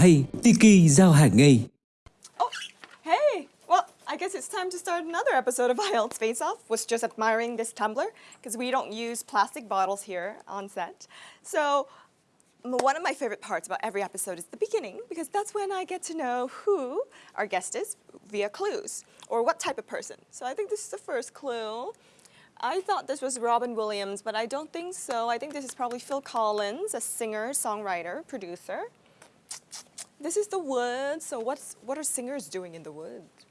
hay, Tiki giao hàng ngay. Oh, hey! Well, I guess it's time to start another episode of IELTS Face Off. Was just admiring this tumbler because we don't use plastic bottles here on set. So one of my favorite parts about every episode is the beginning because that's when I get to know who our guest is via clues or what type of person. So I think this is the first clue. I thought this was Robin Williams, but I don't think so. I think this is probably Phil Collins, a singer, songwriter, producer. This is the woods. So what's what are singers doing in the woods?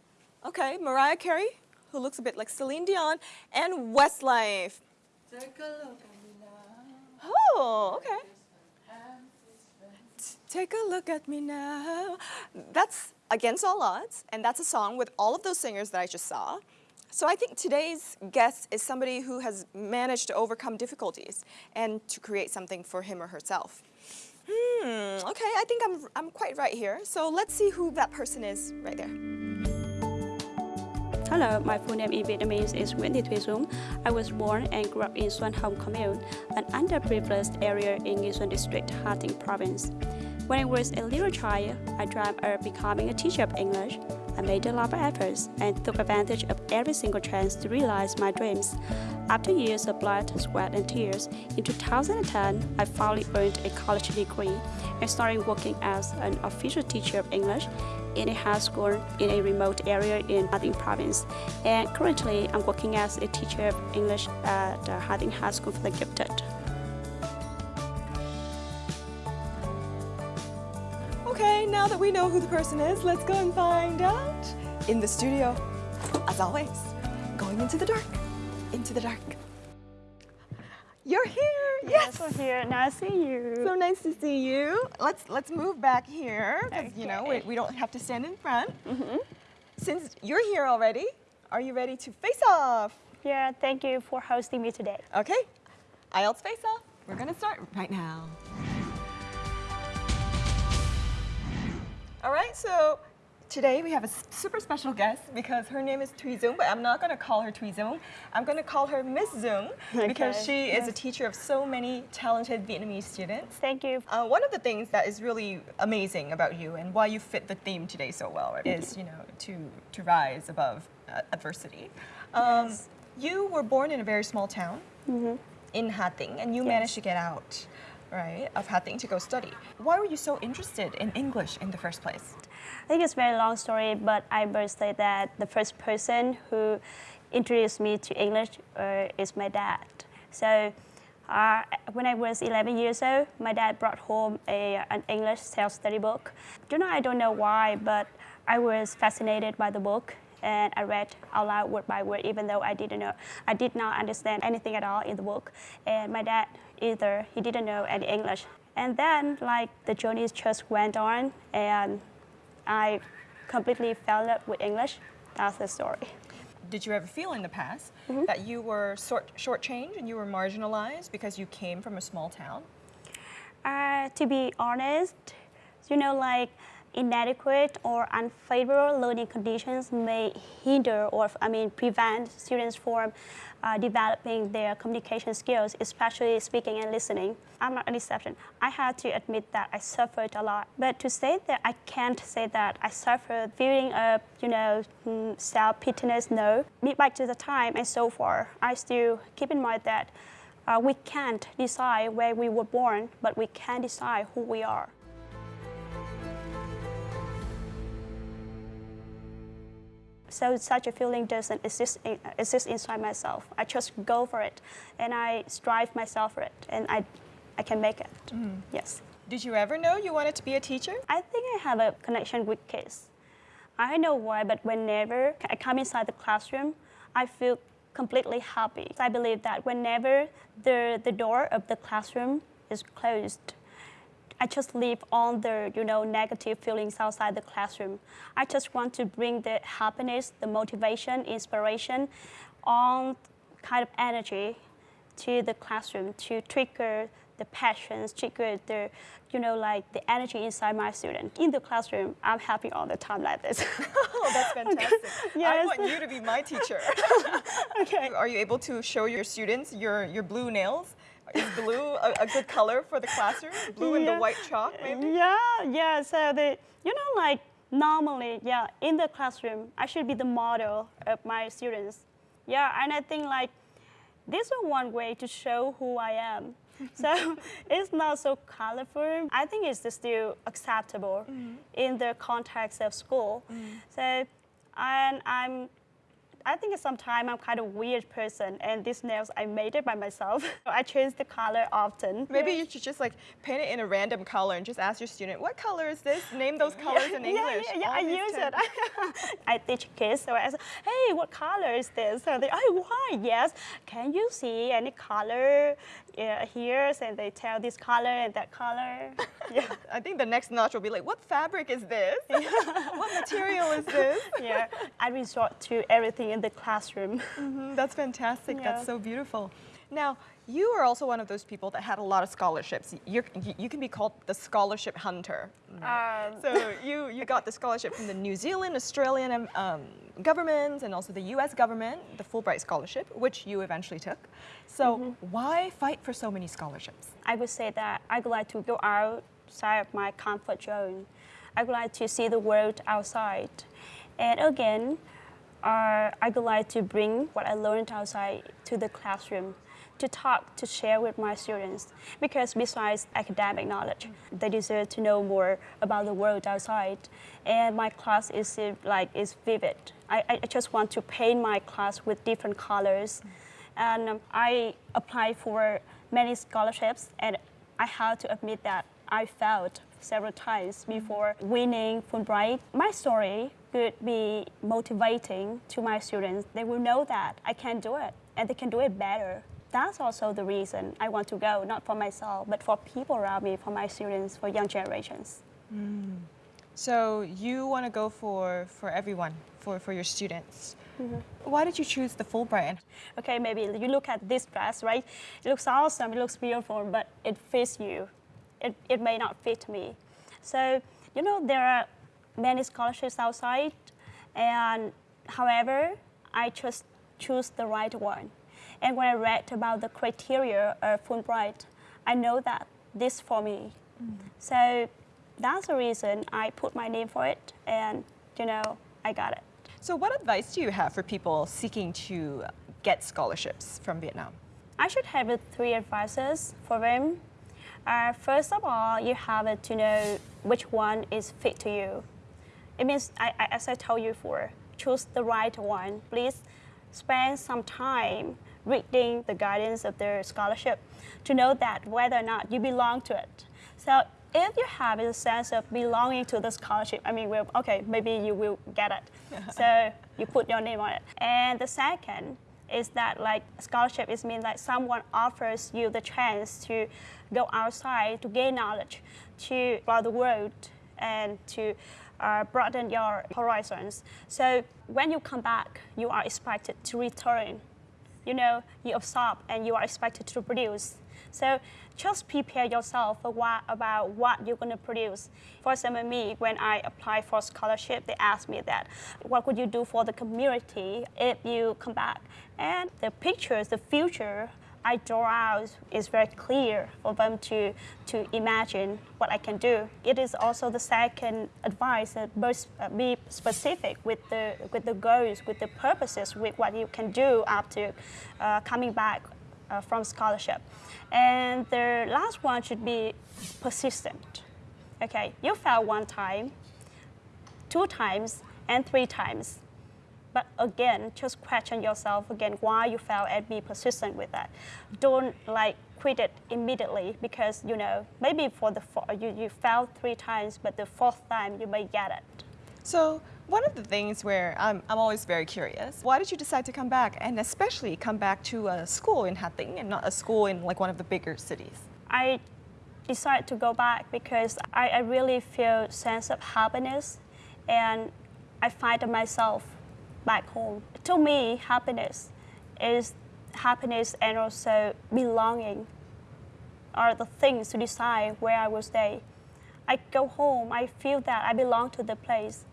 Okay, Mariah Carey, who looks a bit like Celine Dion, and Westlife. Oh, okay. Take a look at me now. That's Against All Odds, and that's a song with all of those singers that I just saw. So I think today's guest is somebody who has managed to overcome difficulties and to create something for him or herself. Hmm, okay, I think I'm, I'm quite right here. So let's see who that person is right there. Hello, my full name in Vietnamese is Nguyễn Thị Thùy Dung. I was born and grew up in Xuân Hồng Commune, an underprivileged area in Nghi Xuân District, Hà Tĩnh Province. When I was a little child, I dreamt of becoming a teacher of English. I made a lot of efforts and took advantage of every single chance to realize my dreams. After years of blood, sweat, and tears, in 2010, I finally earned a college degree and started working as an official teacher of English in a high school in a remote area in Hà province. And currently, I'm working as a teacher of English at uh, the High School for the Gifted. Okay, now that we know who the person is, let's go and find out in the studio. As always, going into the dark, into the dark. You're here. Yes. we're here. Nice to see you. So nice to see you. Let's let's move back here because you know we, we don't have to stand in front. Mm -hmm. Since you're here already, are you ready to face off? yeah, thank you for hosting me today. Okay, IELTS face off. We're gonna start right now. All right, so today we have a super special guest because her name is Thuy Dung, but I'm not gonna call her Thuy Dung. I'm gonna call her Miss because Okay, she is a teacher of so many talented Vietnamese students. Thank you. Uh, one of the things that is really amazing about you and why you fit the theme today so well is, you know, to to rise above uh, adversity. Um, Yes. You were born in a very small town in Ha Tinh, and you managed to get out, right, of Ha Tinh to go study. Why were you so interested in English in the first place? I think it's a very long story, but I must say that the first person who introduced me to English uh, is my dad. So uh, when I was 11 years old, my dad brought home a, an English self-study book. You know, I don't know why, but I was fascinated by the book and I read out loud word by word, even though I didn't know, I did not understand anything at all in the book. And my dad either, he didn't know any English. And then, like, the journey just went on, and I completely fell in love with English. That's the story. Did you ever feel in the past Mm-hmm. that you were short shortchanged and you were marginalized because you came from a small town? Uh, to be honest, you know, like inadequate or unfavorable learning conditions may hinder or, I mean, prevent students from uh, developing their communication skills, especially speaking and listening. I'm not an exception. I had to admit that I suffered a lot. But to say that I can't say that I suffered feeling of, you know, mm, self-pityness, no. Back to the time and so far, I still keep in mind that uh, we can't decide where we were born, but we can decide who we are. So such a feeling doesn't exist, in, exist inside myself. I just go for it, and I strive myself for it, and I, I can make it. Mm. Yes. Did you ever know you wanted to be a teacher? I think I have a connection with kids. I don't know why, but whenever I come inside the classroom, I feel completely happy. I believe that whenever the, the door of the classroom is closed, I just leave all the you know negative feelings outside the classroom. I just want to bring the happiness, the motivation, inspiration, all kind of energy to the classroom to trigger the passions, trigger the you know like the energy inside my student. In the classroom, I'm happy all the time like this. Oh, that's fantastic. yes. I want you to be my teacher. okay. Are you able to show your students your, your blue nails? Is blue a, a good color for the classroom? Blue and the white chalk, maybe? Yeah, yeah. So the you know like normally, yeah, in the classroom, I should be the model of my students. Yeah, and I think like this is one way to show who I am. so it's not so colorful. I think it's still acceptable mm-hmm. in the context of school. Mm-hmm. So and I'm I think sometimes I'm kind of weird person, and these nails I made it by myself. I change the color often. Maybe you should just like paint it in a random color and just ask your student, what color is this? Name those colors in English. Yeah, yeah, yeah I use 10. it. I teach kids, so I say, hey, what color is this? So they, oh, why? Yes. Can you see any color uh, here? And they tell this color and that color. Yeah. I think the next notch will be like, what fabric is this? what material is this? yeah. I resort to everything in the classroom. Mhm, That's fantastic. Yeah. That's so beautiful. Now, you are also one of those people that had a lot of scholarships. You're, you, you can be called the scholarship hunter. Um, So you, you got the scholarship from the New Zealand, Australian um, governments, and also the U.S. government, the Fulbright scholarship, which you eventually took. So why fight for so many scholarships? I would say that I would like to go outside of my comfort zone. I would like to see the world outside. And again, uh, I would like to bring what I learned outside to the classroom, to talk, to share with my students. Because besides academic knowledge, they deserve to know more about the world outside. And my class is like is vivid. I, I just want to paint my class with different colors. And I applied for many scholarships, and I have to admit that I failed several times before winning Fulbright. My story could be motivating to my students. They will know that I can do it, and they can do it better. That's also the reason I want to go, not for myself, but for people around me, for my students, for young generations. Mm. So you want to go for, for everyone, for, for your students. Mm-hmm. Why did you choose the Fulbright? Okay, maybe you look at this dress, right? It looks awesome, it looks beautiful, but it fits you. It, it may not fit me. So, you know, there are many scholarships outside, and however, I just choose the right one. And when I read about the criteria of Fulbright, I know that this for me. So that's the reason I put my name for it, and you know, I got it. So what advice do you have for people seeking to get scholarships from Vietnam? I should have three advices for them. Uh, first of all, you have to know which one is fit to you. It means, I, I, as I told you before, choose the right one. Please spend some time reading the guidance of their scholarship to know that whether or not you belong to it. So if you have a sense of belonging to the scholarship, I mean, well, okay, maybe you will get it. so you put your name on it. And the second is that like scholarship is mean like someone offers you the chance to go outside to gain knowledge, to explore the world, and to uh, broaden your horizons. So when you come back, you are expected to return. You know, you absorb and you are expected to produce. So just prepare yourself for what, about what you're going to produce. For example, me, when I applied for scholarship, they asked me that, what would you do for the community if you come back? And the pictures, the future I draw out is very clear for them to, to imagine what I can do. It is also the second advice that both uh, be specific with the, with the goals, with the purposes, with what you can do after uh, coming back uh, from scholarship. And the last one should be persistent. Okay, you fail one time, two times, and three times. But again, just question yourself again why you fail and be persistent with that. Don't like quit it immediately because you know maybe for the four, you you failed three times, but the fourth time you may get it. So one of the things where I'm, I'm always very curious, why did you decide to come back and especially come back to a school in Ha Tinh and not a school in like one of the bigger cities? I decided to go back because I, I really feel sense of happiness and I find myself back home. To me, happiness is happiness and also belonging are the things to decide where I will stay. I go home, I feel that I belong to the place.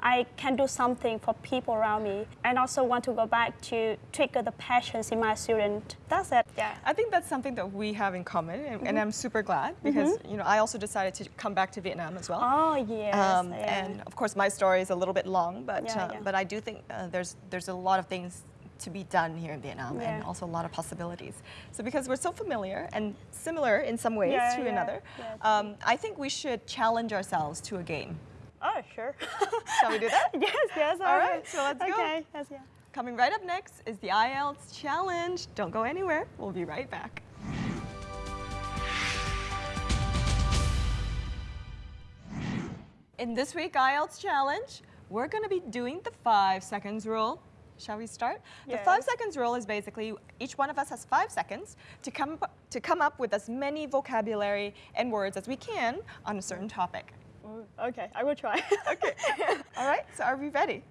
I can do something for people around me and also want to go back to trigger the passions in my student. That's it, yeah. I think that's something that we have in common, and, and I'm super glad because you know I also decided to come back to Vietnam as well. Oh, yes. Um, yeah. And of course, my story is a little bit long, but Yeah, uh, yeah. but I do think uh, there's there's a lot of things to be done here in Vietnam, and also a lot of possibilities. So because we're so familiar and similar in some ways Yeah, to yeah, another, yeah. um, I think we should challenge ourselves to a game. Oh, sure. Shall we do that? yes, yes. All right, so let's go. okay, yes, yeah. Coming right up next is the IELTS challenge. Don't go anywhere. We'll be right back. In this week IELTS challenge, we're going to be doing the five seconds rule. Shall we start? The five seconds rule is basically each one of us has five seconds to come to come up with as many vocabulary and words as we can on a certain topic. Okay, I will try. Okay. All right. So are we ready?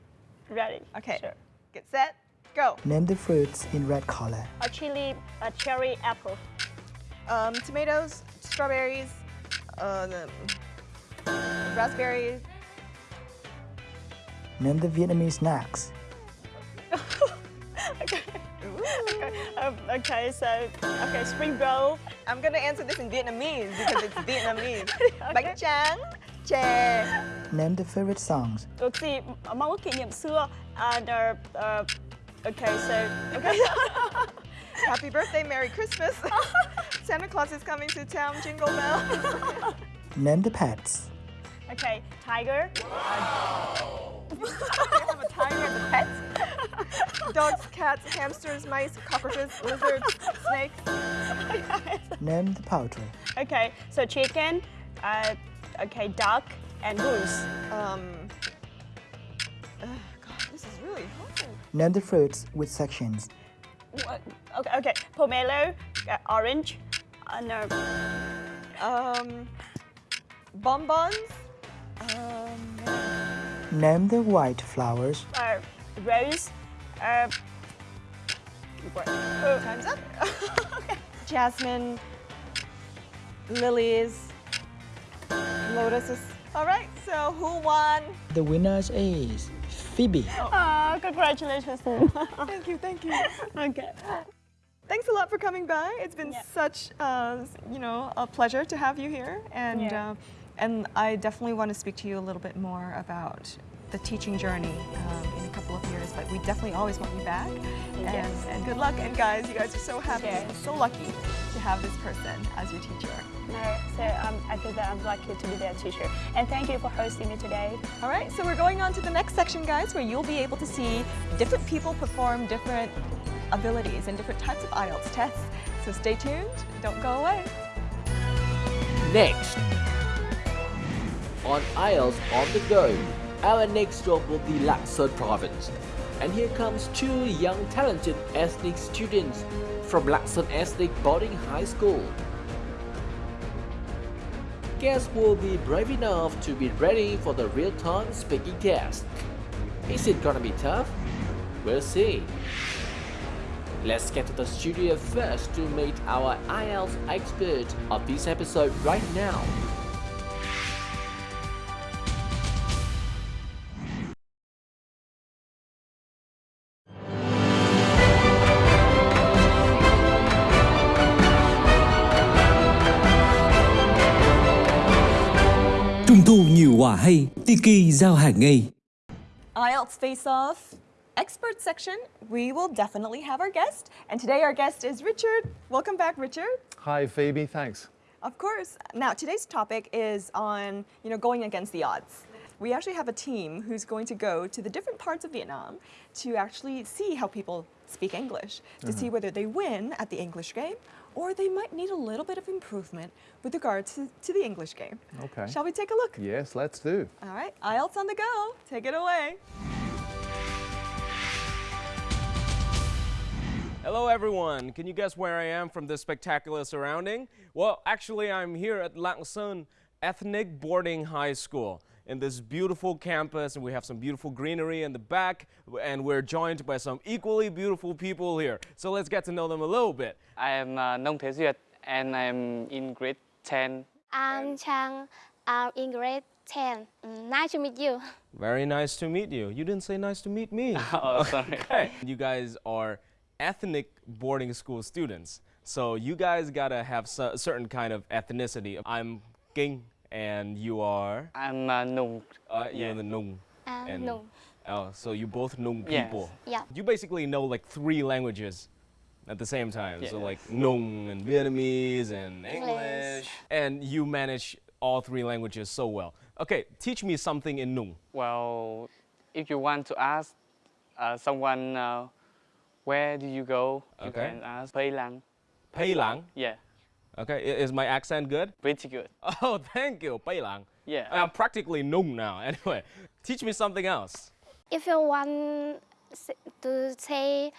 Ready? Okay. Sure. Get set. Go. Name the fruits in red color. A chili, a cherry, apple. Um, tomatoes, strawberries, uh, the raspberries. Name the Vietnamese snacks. okay. Um, okay, so okay, spring roll. I'm gonna answer this in Vietnamese because it's Vietnamese. Bánh tráng, chè. Name the favorite songs. Được gì? Kỷ niệm xưa. And uh, uh, okay, so okay. Happy birthday, Merry Christmas. Santa Claus is coming to town, jingle bell. Name the pets. okay, tiger. you have a tiger as a pet. Dogs, cats, hamsters, mice, cockroaches, lizards, snakes. Name the poultry. Okay, so chicken. Uh, okay, duck and goose. Um, uh, God, this is really hard. Name the fruits with sections. What? Okay, okay. Pomelo, uh, orange, and uh, Um, bonbons. Um, Name the white flowers. uh, rose. Uh, what? Uh, Time's up. okay. Jasmine, lilies, lotuses. All right, so who won? The winner is Phoebe. oh, congratulations. Thank you, thank you. okay. Thanks a lot for coming by. It's been Yeah. such, uh, you know, a pleasure to have you here, and Yeah. uh, and I definitely want to speak to you a little bit more about the teaching journey um, in a couple of years. But we definitely always want you back, and, Yes. and good luck. And guys, you guys are so happy, Yes. and so lucky to have this person as your teacher. No, so um, I feel that I'm lucky to be their teacher. And thank you for hosting me today. All right, so we're going on to the next section, guys, where you'll be able to see different people perform different abilities and different types of IELTS tests. So stay tuned, don't go away. Next, on IELTS on the go, our next stop will be Lạng province. And here comes two young talented ethnic students from Lạng Ethnic Boarding High School. Guess will be brave enough to be ready for the real-time speaking test. Is it gonna be tough? We'll see. Let's get to the studio first to meet our IELTS expert of this episode right now. Thu nhiều quà hay, Tiki giao hàng ngay. IELTS Face Off expert section, we will definitely have our guest. And today our guest is Richard. Welcome back, Richard. Hi, Phoebe. Thanks. Of course. Now, today's topic is on, you know, going against the odds. We actually have a team who's going to go to the different parts of Vietnam to actually see how people speak English, to mm-hmm. see whether they win at the English game or they might need a little bit of improvement with regards to, to the English game. Okay. Shall we take a look? Yes, let's do. All right, IELTS on the go. Take it away. Hello, everyone. Can you guess where I am from this spectacular surrounding? Well, actually, I'm here at Lạng Sơn Ethnic Boarding High School in this beautiful campus, and we have some beautiful greenery in the back, and we're joined by some equally beautiful people here. So let's get to know them a little bit. I am uh, Nông Thế Duyệt and I'm in grade 10. I'm Chang, I'm in grade 10. Mm, Nice to meet you. Very nice to meet you. You didn't say nice to meet me. Oh, sorry. Okay. You guys are ethnic boarding school students. So you guys gotta have a certain kind of ethnicity. I'm Kinh and you are? I'm uh, Nung. Uh, You're Yeah. the Nung. I'm And- Nung. Oh, so you both Nung people. Yes. people. Yeah. You basically know like three languages at the same time. So like Nung and Vietnamese and English. English. And you manage all three languages so well. Okay, teach me something in Nung. Well, if you want to ask uh, someone uh, where do you go, you can ask Pei Lang. Pei Lang. Yeah, Okay, is my accent good? pretty good. Oh, thank you, Pei Lang. Yeah. I'm practically Nung now. Anyway, teach me something else. If you want to say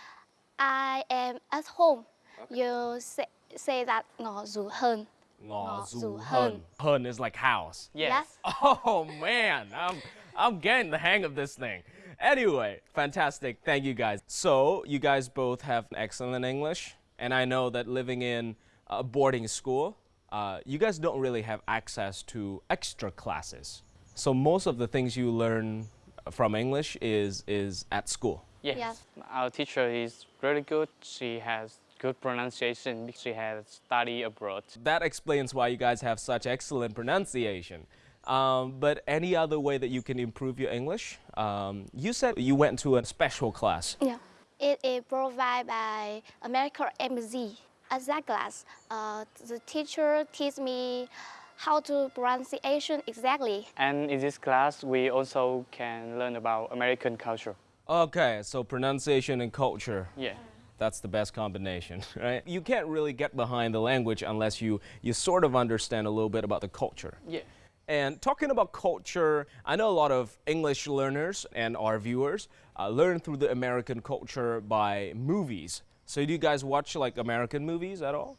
I am at home, you say, say that ngõ dù hơn. Ngõ Ngõ zu zu hun. hun. Hun is like house. Yes. Oh man, I'm I'm getting the hang of this thing. Anyway, fantastic. Thank you guys. So, you guys both have excellent English, and I know that living in a boarding school, uh, you guys don't really have access to extra classes. So, most of the things you learn from English is is at school. Yes. Yes. Our teacher is really good. She has good pronunciation. Because she has studied abroad. That explains why you guys have such excellent pronunciation. Um, but any other way that you can improve your English? Um, you said you went to a special class. Yeah. It is provided by American Embassy. At that class, uh, the teacher teach me how to pronunciation exactly. And in this class, we also can learn about American culture. Okay, so pronunciation and culture. Yeah. That's the best combination, right? You can't really get behind the language unless you, you sort of understand a little bit about the culture. Yeah. And talking about culture, I know a lot of English learners and our viewers uh, learn through the American culture by movies. So do you guys watch like American movies at all?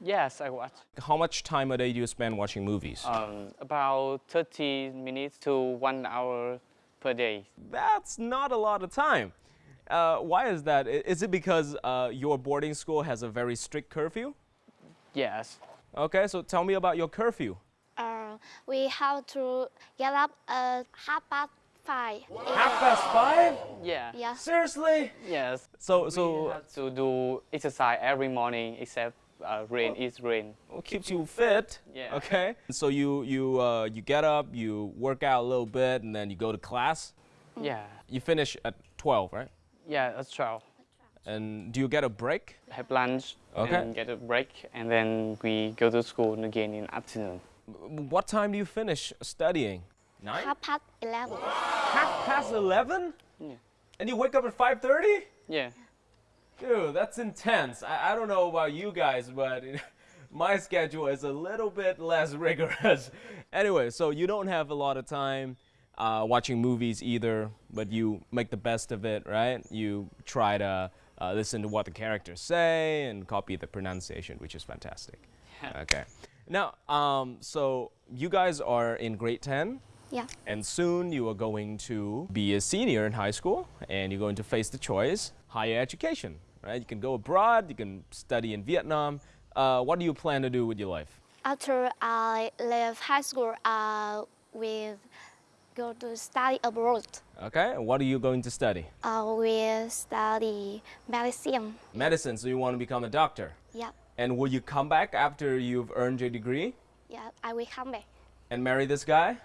Yes, I watch. How much time a day do you spend watching movies? Um, about 30 minutes to one hour per day. That's not a lot of time. Uh, why is that? Is it because uh, your boarding school has a very strict curfew? Yes. Okay, so tell me about your curfew. Uh, we have to get up at half past five. Half past five? Yeah. Yeah. Seriously? Yes. So, We so have to do exercise every morning except uh, rain is rain. it keeps you fit. Yeah. Okay. So you you uh, you get up, you work out a little bit, and then you go to class. Yeah. You finish at 12, right? Yeah, that's 12. And do you get a break? Have lunch Okay. and get a break, and then we go to school again in afternoon. What time do you finish studying? Nine. Half past eleven. Half past 11? Yeah. And you wake up at 5:30? Yeah. Dude, that's intense. I, I don't know about you guys, but my schedule is a little bit less rigorous. anyway, so you don't have a lot of time uh, watching movies either, but you make the best of it, right? You try to uh, listen to what the characters say and copy the pronunciation, which is fantastic. okay. Now, um, so you guys are in grade 10. Yeah. And soon you are going to be a senior in high school and you're going to face the choice higher education, right? You can go abroad, you can study in Vietnam. Uh, what do you plan to do with your life? After I left high school, I will go to study abroad. Okay, and what are you going to study? I will study medicine. Medicine, so you want to become a doctor. Yeah. And will you come back after you've earned your degree Yeah. I will come back. and marry this guy?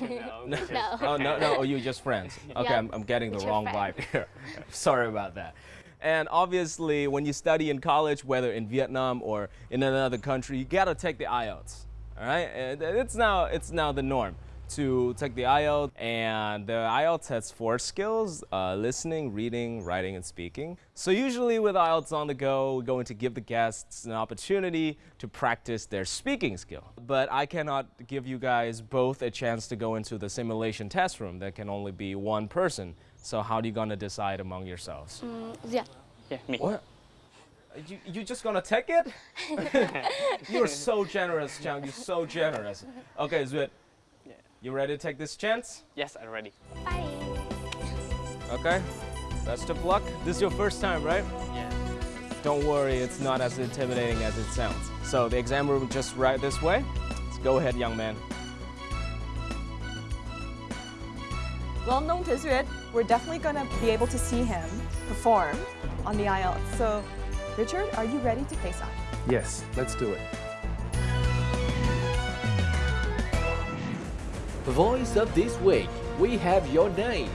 No. No. Oh, no, no, oh, you're just friends. Okay, Yeah, I'm, I'm getting the we're wrong vibe here. Sorry about that. And obviously, when you study in college, whether in Vietnam or in another country, you gotta take the IELTS. All right, and it's now it's now the norm to take the IELTS, and the IELTS has four skills: uh, listening, reading, writing, and speaking. So usually, with IELTS on the go, we're going to give the guests an opportunity to practice their speaking skill. But I cannot give you guys both a chance to go into the simulation test room. There can only be one person. So how are you gonna decide among yourselves? Mm, yeah. Yeah, me. What? You, you just gonna take it? You're so generous, Chang. You're so generous. Okay, Zuet. You ready to take this chance? Yes, I'm ready. Bye. Okay, best of luck. This is your first time, right? Yeah. Don't worry, it's not as intimidating as it sounds. So the exam room just right this way. Let's go ahead, young man. Well, known to we're definitely going to be able to see him perform on the IELTS. So, Richard, are you ready to face off? Yes, let's do it. Voice of this week, we have your name,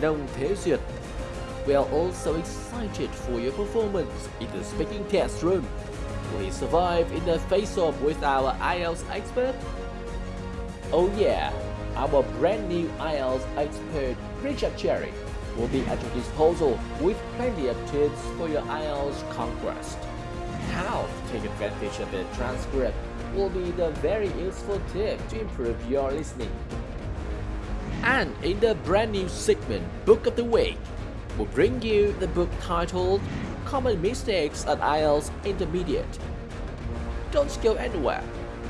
Nong Thế Duyệt. We are also excited for your performance in the speaking test room. Will survive in the face-off with our IELTS expert? Oh yeah, our brand new IELTS expert, Richard Cherry, will be at your disposal with plenty of tips for your IELTS conquest. How to take advantage of the transcript will be the very useful tip to improve your listening. And in the brand new segment Book of the Week, we'll bring you the book titled Common Mistakes at IELTS Intermediate. Don't go anywhere,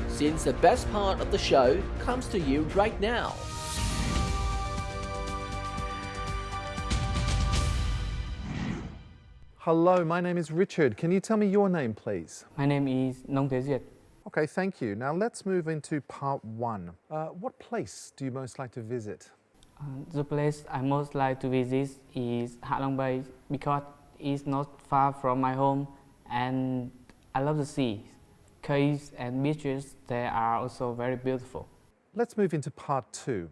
since the best part of the show comes to you right now. Hello, my name is Richard. Can you tell me your name, please? My name is Nong Thế Duyệt. Okay, thank you. Now let's move into part one. Uh, what place do you most like to visit? Uh, the place I most like to visit is Hạ Long Bay because it's not far from my home and I love the sea. Caves and beaches, they are also very beautiful. Let's move into part two.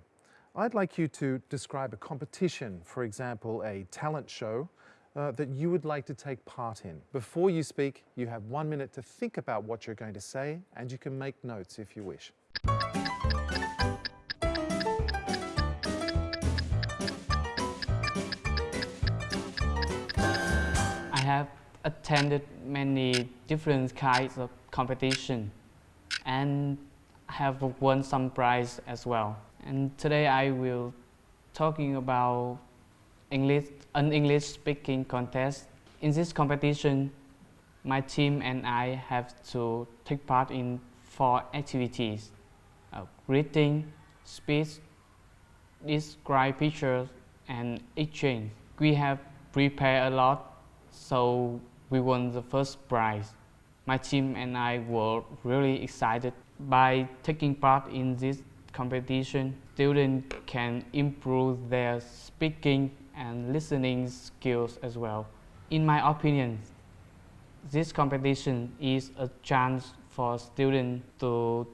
I'd like you to describe a competition, for example, a talent show, uh, that you would like to take part in. Before you speak, you have one minute to think about what you're going to say, and you can make notes if you wish. I have attended many different kinds of competition and have won some prize as well. And today I will talking about English, an English speaking contest. In this competition, my team and I have to take part in four activities. Uh, reading, speech, describe pictures, and exchange. We have prepared a lot, so we won the first prize. My team and I were really excited. By taking part in this competition, students can improve their speaking and listening skills as well. In my opinion, this competition is a chance for students to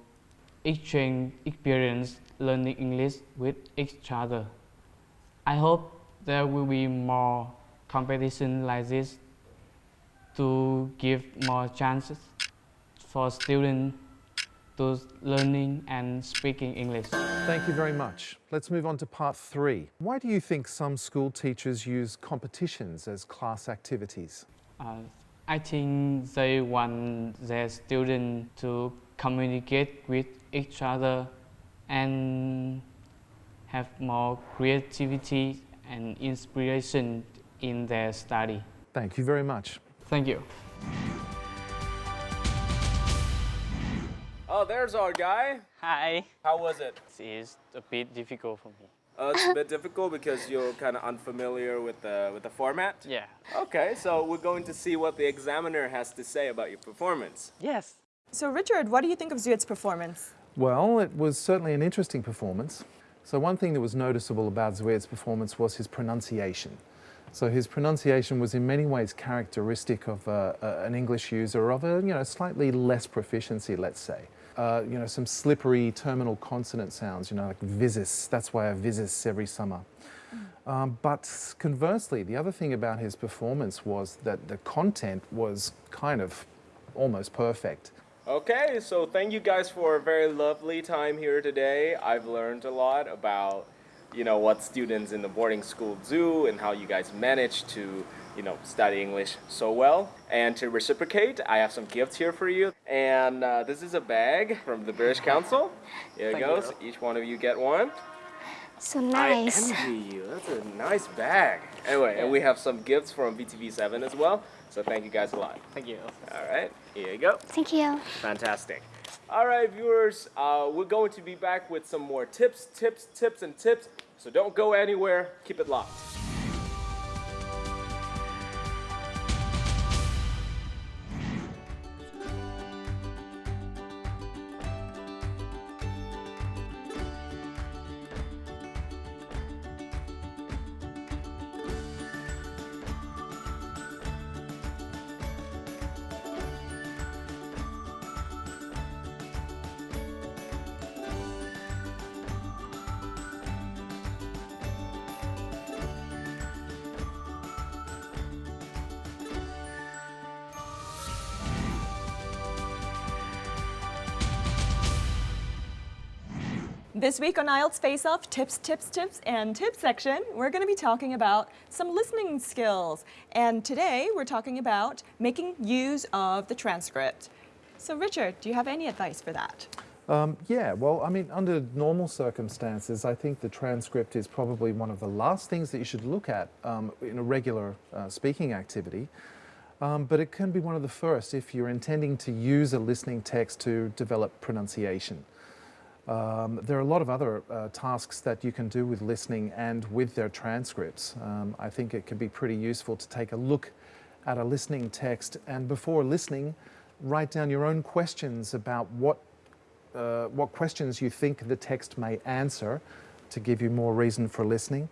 exchange experience learning English with each other. I hope there will be more competition like this to give more chances for students to learning and speaking English. Thank you very much. Let's move on to part three. Why do you think some school teachers use competitions as class activities? Uh, I think they want their students to communicate with each other and have more creativity and inspiration in their study. Thank you very much. Thank you. Oh, there's our guy. Hi. How was it? It's a bit difficult for me. Uh, it's a bit difficult because you're kind of unfamiliar with the with the format. Yeah. Okay, so we're going to see what the examiner has to say about your performance. Yes. So, Richard, what do you think of Zuyet's performance? Well, it was certainly an interesting performance. So one thing that was noticeable about Zuyet's performance was his pronunciation. So his pronunciation was in many ways characteristic of uh, uh, an English user of a you know slightly less proficiency, let's say. Uh, you know some slippery terminal consonant sounds, you know like visis. That's why I visis every summer. Um, but conversely, the other thing about his performance was that the content was kind of almost perfect. Okay, so thank you guys for a very lovely time here today. I've learned a lot about, you know, what students in the boarding school do and how you guys manage to, you know, study English so well. And to reciprocate, I have some gifts here for you. And uh, this is a bag from the British Council. Here it goes. you. Each one of you get one. So nice. I envy you. That's a nice bag. Anyway, and we have some gifts from VTV7 as well. So thank you guys a lot. Thank you. All right, here you go. Thank you. Fantastic. All right, viewers, uh, we're going to be back with some more tips, tips, tips, and tips. So don't go anywhere. Keep it locked. This week on IELTS Face Off Tips, Tips, Tips, and Tips section, we're going to be talking about some listening skills. And today we're talking about making use of the transcript. So, Richard, do you have any advice for that? Um, yeah, well, I mean, under normal circumstances, I think the transcript is probably one of the last things that you should look at um, in a regular uh, speaking activity. Um, but it can be one of the first if you're intending to use a listening text to develop pronunciation. Um, there are a lot of other uh, tasks that you can do with listening and with their transcripts. Um, I think it can be pretty useful to take a look at a listening text and before listening, write down your own questions about what, uh, what questions you think the text may answer to give you more reason for listening.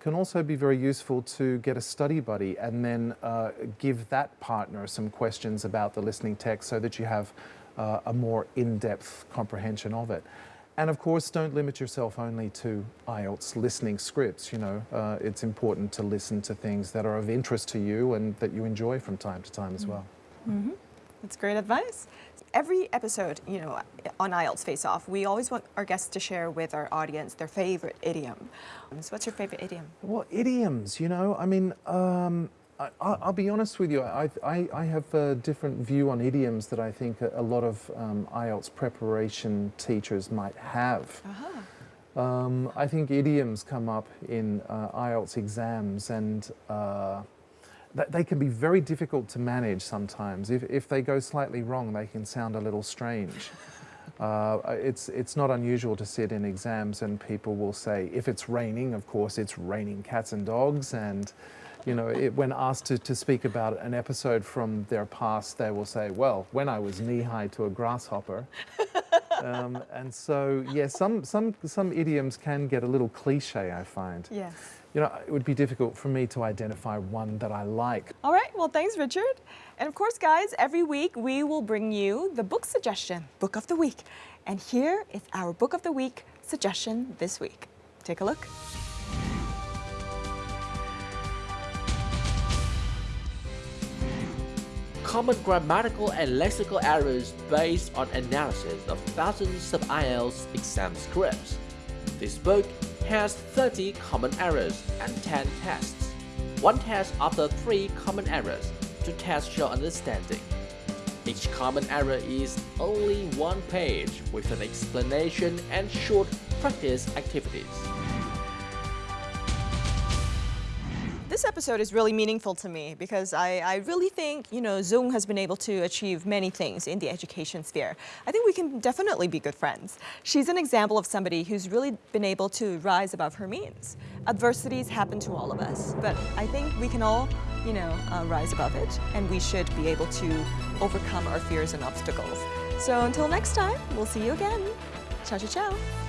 Can also be very useful to get a study buddy and then uh, give that partner some questions about the listening text so that you have uh, a more in-depth comprehension of it. And of course, don't limit yourself only to IELTS listening scripts. You know, uh, it's important to listen to things that are of interest to you and that you enjoy from time to time as well. Mm -hmm. That's great advice. Every episode, you know, on IELTS Face Off, we always want our guests to share with our audience their favorite idiom. So what's your favorite idiom? Well, idioms, you know, I mean, um, I, will be honest with you, I, I, I, have a different view on idioms that I think a, a lot of um, IELTS preparation teachers might have. Uh -huh. um, I think idioms come up in uh, IELTS exams and uh, th they can be very difficult to manage sometimes. If, if they go slightly wrong, they can sound a little strange. Uh, it's, it's not unusual to sit in exams and people will say, if it's raining, of course, it's raining cats and dogs and you know, it, when asked to, to speak about an episode from their past, they will say, well, when I was knee-high to a grasshopper. um, and so, yeah, some, some, some idioms can get a little cliche, I find. Yes. You know, it would be difficult for me to identify one that I like. All right, well, thanks, Richard. And of course, guys, every week we will bring you the book suggestion, Book of the Week. And here is our Book of the Week suggestion this week. Take a look. Common grammatical and lexical errors based on analysis of thousands of IELTS exam scripts. This book has 30 common errors and 10 tests. One test after 3 common errors to test your understanding. Each common error is only one page with an explanation and short practice activities. This episode is really meaningful to me because I, I really think, you know, Dung has been able to achieve many things in the education sphere. I think we can definitely be good friends. She's an example of somebody who's really been able to rise above her means. Adversities happen to all of us, but I think we can all, you know, uh, rise above it and we should be able to overcome our fears and obstacles. So until next time, we'll see you again. Ciao, ciao, ciao.